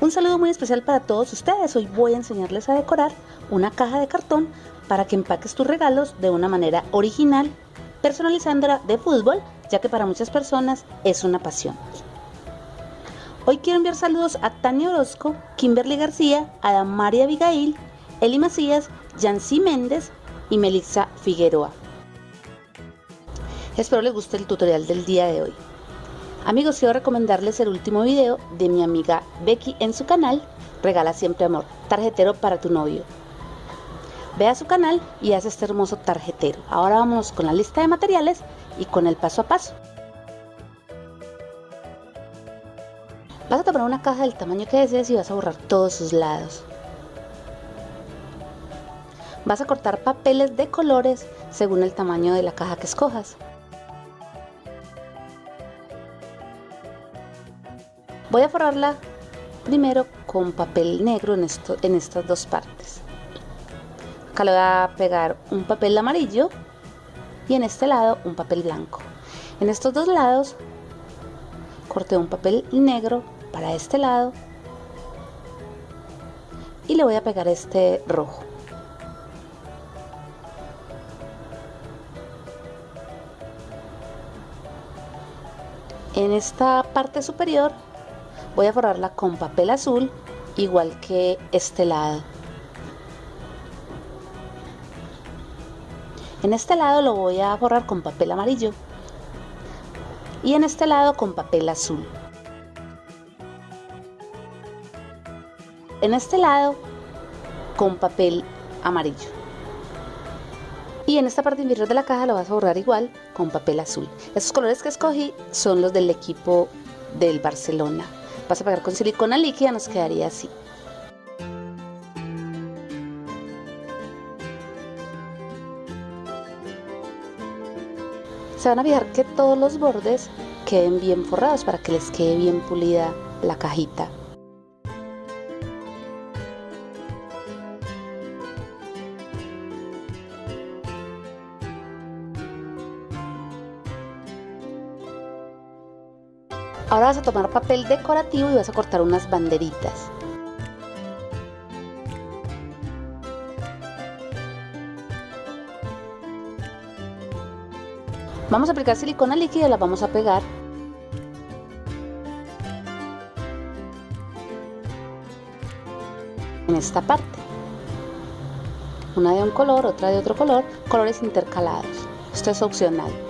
Un saludo muy especial para todos ustedes. Hoy voy a enseñarles a decorar una caja de cartón para que empaques tus regalos de una manera original, personalizándola de fútbol, ya que para muchas personas es una pasión. Hoy quiero enviar saludos a Tania Orozco, Kimberly García, a María Abigail, Eli Macías, Yancy Méndez y Melissa Figueroa. Espero les guste el tutorial del día de hoy. Amigos, quiero recomendarles el último video de mi amiga Becky en su canal Regala Siempre Amor, tarjetero para tu novio. Ve a su canal y haz este hermoso tarjetero. Ahora vamos con la lista de materiales y con el paso a paso. Vas a tomar una caja del tamaño que desees y vas a borrar todos sus lados. Vas a cortar papeles de colores según el tamaño de la caja que escojas. Voy a forrarla primero con papel negro en, esto, en estas dos partes. Acá le voy a pegar un papel amarillo y en este lado un papel blanco. En estos dos lados corté un papel negro para este lado y le voy a pegar este rojo. En esta parte superior voy a forrarla con papel azul igual que este lado. En este lado lo voy a forrar con papel amarillo y en este lado con papel azul. En este lado con papel amarillo. Y en esta parte inferior de la caja lo vas a borrar igual con papel azul. Estos colores que escogí son los del equipo del Barcelona vas a pegar con silicona líquida, nos quedaría así. Se van a fijar que todos los bordes queden bien forrados para que les quede bien pulida la cajita. Ahora vas a tomar papel decorativo y vas a cortar unas banderitas. Vamos a aplicar silicona líquida y la vamos a pegar. En esta parte. Una de un color, otra de otro color, colores intercalados. Esto es opcional.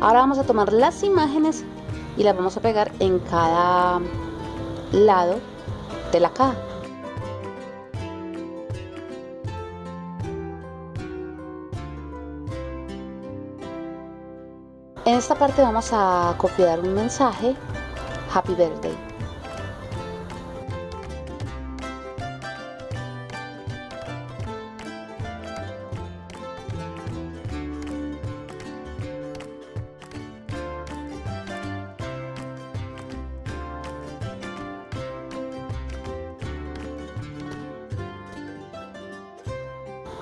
Ahora vamos a tomar las imágenes y las vamos a pegar en cada lado de la caja. En esta parte vamos a copiar un mensaje Happy Birthday.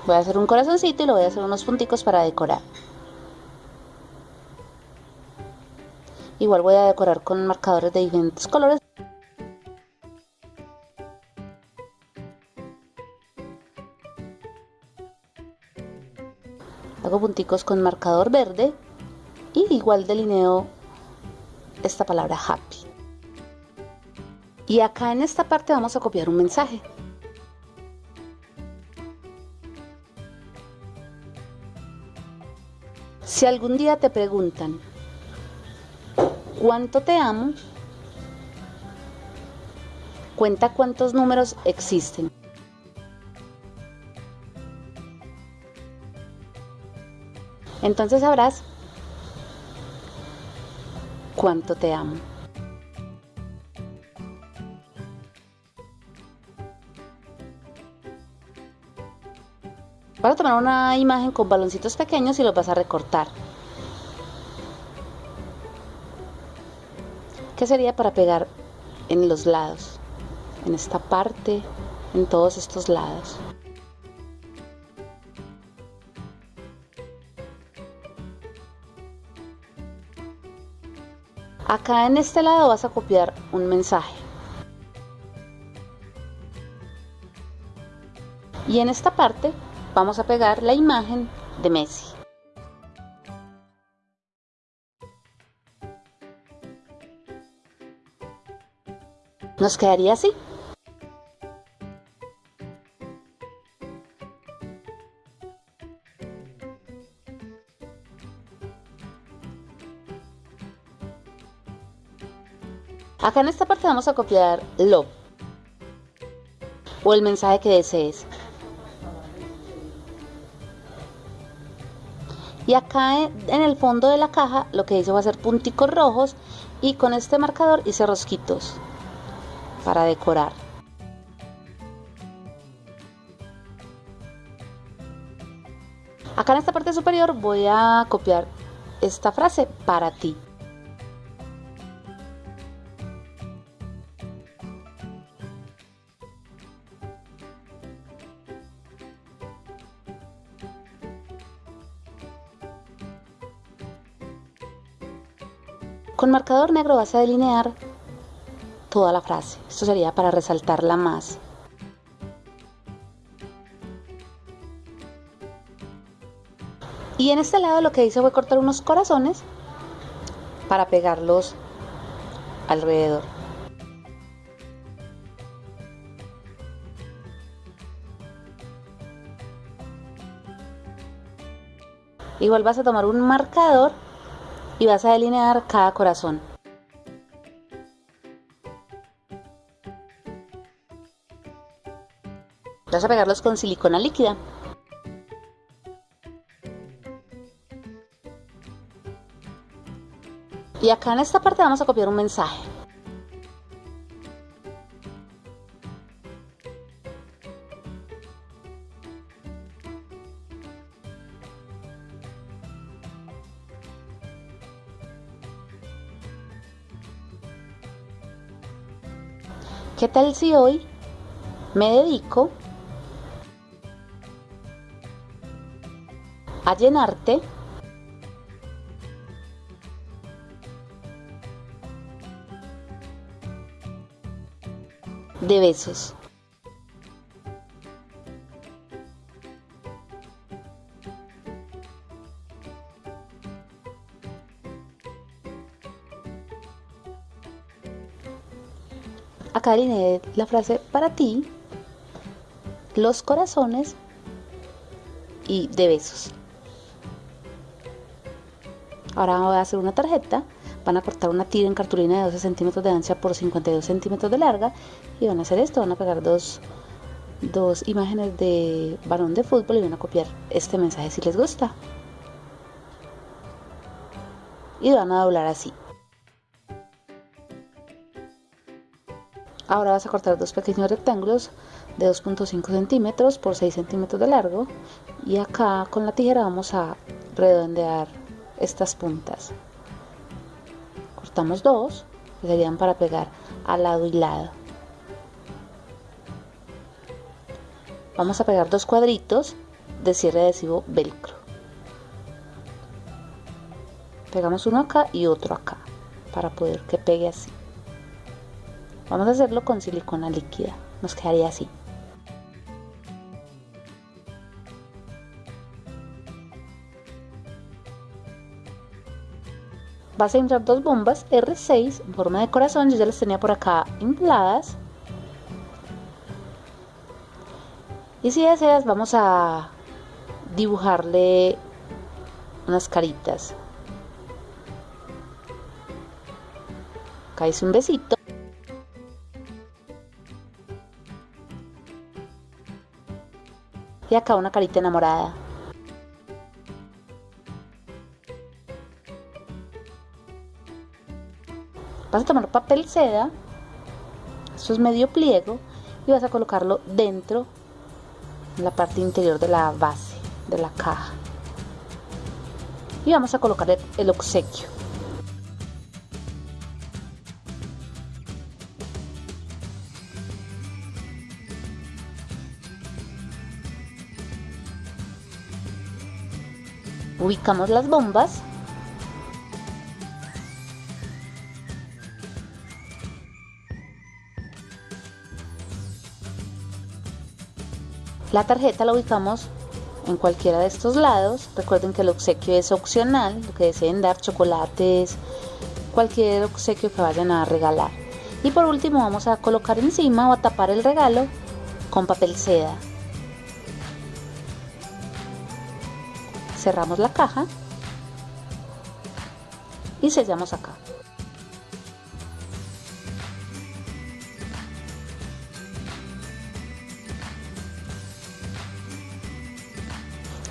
Voy a hacer un corazoncito y le voy a hacer unos punticos para decorar. Igual voy a decorar con marcadores de diferentes colores. Hago punticos con marcador verde y igual delineo esta palabra happy. Y acá en esta parte vamos a copiar un mensaje. Si algún día te preguntan, ¿cuánto te amo? Cuenta cuántos números existen. Entonces sabrás cuánto te amo. Vas a tomar una imagen con baloncitos pequeños y los vas a recortar. ¿Qué sería para pegar en los lados? En esta parte, en todos estos lados. Acá en este lado vas a copiar un mensaje. Y en esta parte vamos a pegar la imagen de Messi. Nos quedaría así. Acá en esta parte vamos a copiar lo o el mensaje que desees. Y acá en el fondo de la caja lo que hice a ser punticos rojos y con este marcador hice rosquitos para decorar. Acá en esta parte superior voy a copiar esta frase para ti. Con marcador negro vas a delinear toda la frase. Esto sería para resaltarla más. Y en este lado lo que hice fue cortar unos corazones para pegarlos alrededor. Igual vas a tomar un marcador y vas a delinear cada corazón. Vas a pegarlos con silicona líquida. Y acá en esta parte vamos a copiar un mensaje. ¿Qué tal si hoy me dedico a llenarte de besos? Alineé la frase para ti, los corazones y de besos. Ahora voy a hacer una tarjeta. Van a cortar una tira en cartulina de 12 centímetros de ancha por 52 centímetros de larga. Y van a hacer esto. Van a pegar dos, dos imágenes de balón de fútbol y van a copiar este mensaje si les gusta. Y van a doblar así. Ahora vas a cortar dos pequeños rectángulos de 2.5 centímetros por 6 centímetros de largo y acá con la tijera vamos a redondear estas puntas. Cortamos dos que serían para pegar al lado y lado. Vamos a pegar dos cuadritos de cierre adhesivo velcro. Pegamos uno acá y otro acá para poder que pegue así. Vamos a hacerlo con silicona líquida. Nos quedaría así. Vas a entrar dos bombas R6 en forma de corazón. Yo ya las tenía por acá infladas. Y si deseas, vamos a dibujarle unas caritas. Acá hice un besito. Y acá una carita enamorada. Vas a tomar papel seda, esto es medio pliego, y vas a colocarlo dentro, en la parte interior de la base de la caja. Y vamos a colocar el obsequio. ubicamos las bombas La tarjeta la ubicamos en cualquiera de estos lados. Recuerden que el obsequio es opcional, lo que deseen dar, chocolates, cualquier obsequio que vayan a regalar. Y por último vamos a colocar encima o a tapar el regalo con papel seda. Cerramos la caja y sellamos acá.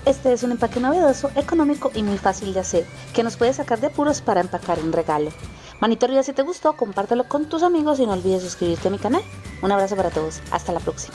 Este es un empaque novedoso, económico y muy fácil de hacer, que nos puede sacar de apuros para empacar un regalo. Manito arriba si te gustó, compártelo con tus amigos y no olvides suscribirte a mi canal. Un abrazo para todos, hasta la próxima.